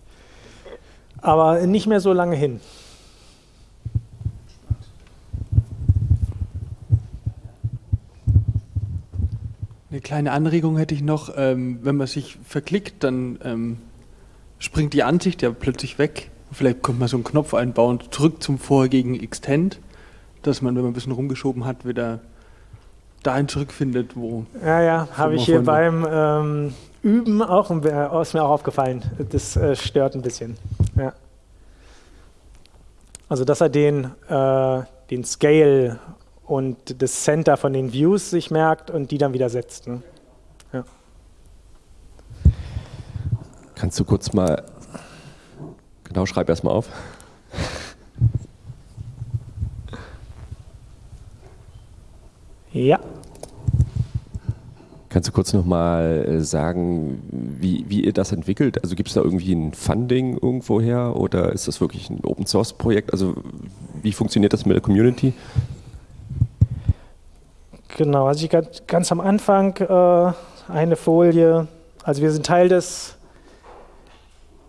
Speaker 2: Aber nicht mehr so lange hin.
Speaker 8: Eine kleine Anregung hätte ich noch. Ähm, wenn man sich verklickt, dann ähm, springt die Ansicht ja plötzlich weg. Vielleicht könnte man so einen Knopf einbauen, zurück zum vorherigen Extend, dass man, wenn man ein bisschen rumgeschoben hat, wieder dahin zurückfindet, wo.
Speaker 2: Ja, ja, habe ich hier beim ähm, Üben auch, äh, ist mir auch aufgefallen. Das äh, stört ein bisschen. Ja. Also, dass er den, äh, den Scale und das Center von den Views sich merkt und die dann wieder setzt. Ne? Ja.
Speaker 1: Kannst du kurz mal, genau, schreib erstmal auf.
Speaker 2: Ja.
Speaker 1: Kannst du kurz nochmal äh, sagen, wie, wie ihr das entwickelt? Also gibt es da irgendwie ein Funding irgendwoher oder ist das wirklich ein Open Source Projekt? Also wie funktioniert das mit der Community?
Speaker 2: Genau, also ich ganz, ganz am Anfang äh, eine Folie. Also wir sind Teil des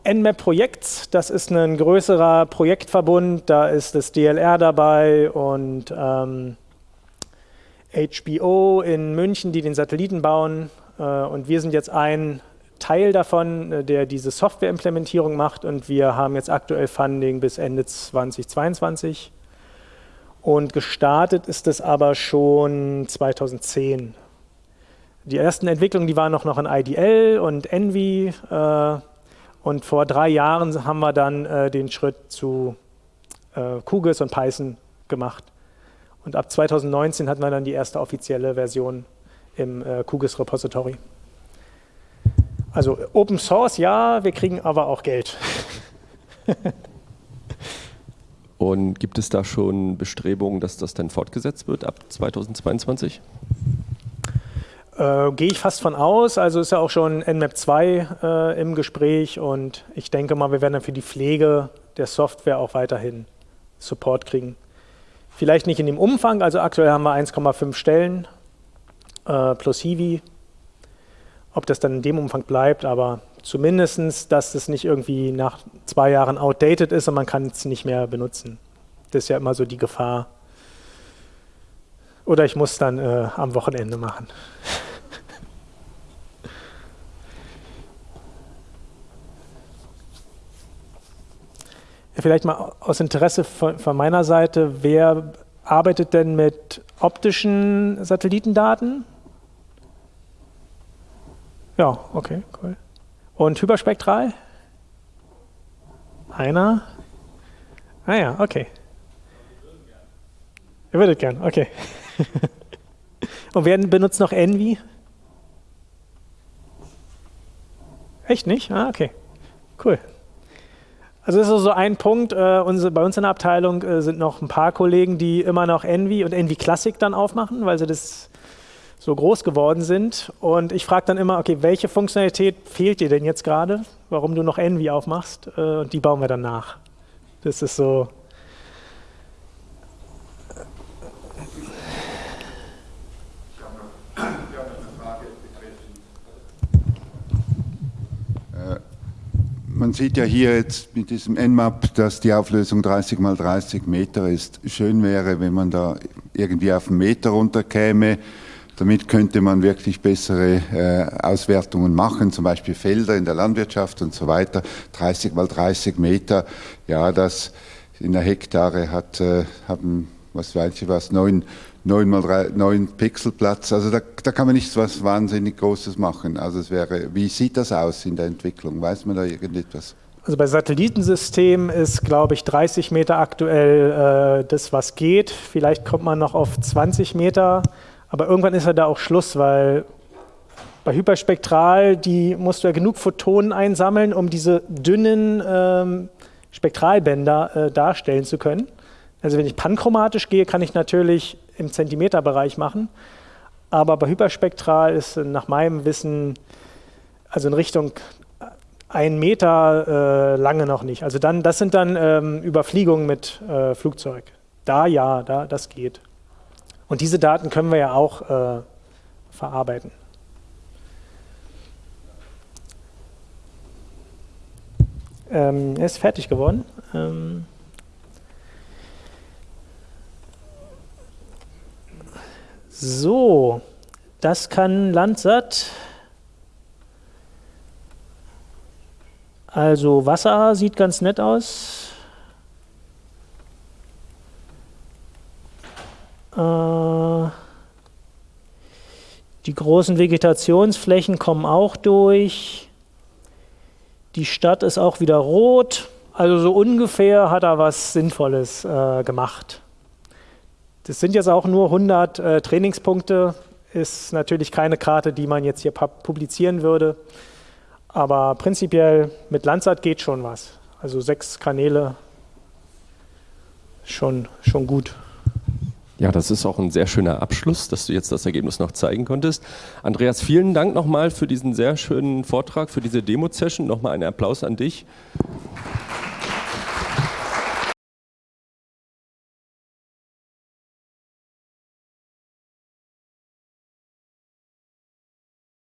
Speaker 2: Nmap-Projekts. Das ist ein größerer Projektverbund. Da ist das DLR dabei und ähm, HBO in München, die den Satelliten bauen. Äh, und wir sind jetzt ein Teil davon, äh, der diese Software-Implementierung macht. Und wir haben jetzt aktuell Funding bis Ende 2022. Und gestartet ist es aber schon 2010. Die ersten Entwicklungen, die waren noch, noch in IDL und Envy. Äh, und vor drei Jahren haben wir dann äh, den Schritt zu äh, QGIS und Python gemacht. Und ab 2019 hatten wir dann die erste offizielle Version im äh, QGIS Repository. Also Open Source ja, wir kriegen aber auch Geld.
Speaker 1: Und gibt es da schon Bestrebungen, dass das dann fortgesetzt wird ab 2022?
Speaker 2: Äh, Gehe ich fast von aus. Also ist ja auch schon Nmap 2 äh, im Gespräch und ich denke mal, wir werden dann für die Pflege der Software auch weiterhin Support kriegen. Vielleicht nicht in dem Umfang, also aktuell haben wir 1,5 Stellen äh, plus Hiwi. Ob das dann in dem Umfang bleibt, aber zumindest, dass es nicht irgendwie nach zwei Jahren outdated ist und man kann es nicht mehr benutzen. Das ist ja immer so die Gefahr. Oder ich muss dann äh, am Wochenende machen. Vielleicht mal aus Interesse von, von, meiner Seite, wer arbeitet denn mit optischen Satellitendaten? Ja, okay, cool. Und hyperspektral? Einer? Ah ja, okay. Ihr würdet gern, okay. Und wer benutzt noch Envy? Echt nicht? Ah, okay. Cool. Also das ist so ein Punkt. Äh, bei uns in der Abteilung äh, sind noch ein paar Kollegen, die immer noch Envy und Envy Classic dann aufmachen, weil sie das so groß geworden sind. Und ich frage dann immer, okay, welche Funktionalität fehlt dir denn jetzt gerade, warum du noch Envy aufmachst? Äh, und die bauen wir dann nach. Das ist so.
Speaker 9: Man sieht ja hier jetzt mit diesem Nmap, dass die Auflösung 30 mal 30 Meter ist. Schön wäre, wenn man da irgendwie auf einen Meter runterkäme. Damit könnte man wirklich bessere äh, Auswertungen machen, zum Beispiel Felder in der Landwirtschaft und so weiter. 30 mal 30 Meter, ja, das in der Hektare hat, äh, haben, was weiß ich was, 9, 9 mal 3, 9 Pixel Platz. Also da, da kann man nichts was wahnsinnig Großes machen. Also es wäre, wie sieht das aus in der Entwicklung? Weiß man da irgendetwas?
Speaker 2: Also bei Satellitensystemen ist, glaube ich, 30 Meter aktuell äh, das, was geht. Vielleicht kommt man noch auf 20 Meter. Aber irgendwann ist ja da auch Schluss, weil bei Hyperspektral, die musst du ja genug Photonen einsammeln, um diese dünnen ähm, Spektralbänder äh, darstellen zu können. Also wenn ich panchromatisch gehe, kann ich natürlich im Zentimeterbereich machen. Aber bei Hyperspektral ist nach meinem Wissen, also in Richtung ein Meter äh, lange noch nicht. Also dann, das sind dann ähm, Überfliegungen mit äh, Flugzeug. Da ja, da, das geht. Und diese Daten können wir ja auch äh, verarbeiten. ähm, er ist fertig geworden. Ähm, so, das kann Landsat. Also Wasser sieht ganz nett aus. Die großen Vegetationsflächen kommen auch durch. Die Stadt ist auch wieder rot. Also so ungefähr hat er was Sinnvolles äh, gemacht. Das sind jetzt auch nur 100 äh, Trainingspunkte. Ist natürlich keine Karte, die man jetzt hier publizieren würde. Aber prinzipiell mit Landsat geht schon was. Also sechs Kanäle, schon, schon gut.
Speaker 1: Ja, das ist auch ein sehr schöner Abschluss, dass du jetzt das Ergebnis noch zeigen konntest. Andreas, vielen Dank nochmal für diesen sehr schönen Vortrag, für diese Demo-Session. Nochmal einen Applaus an dich.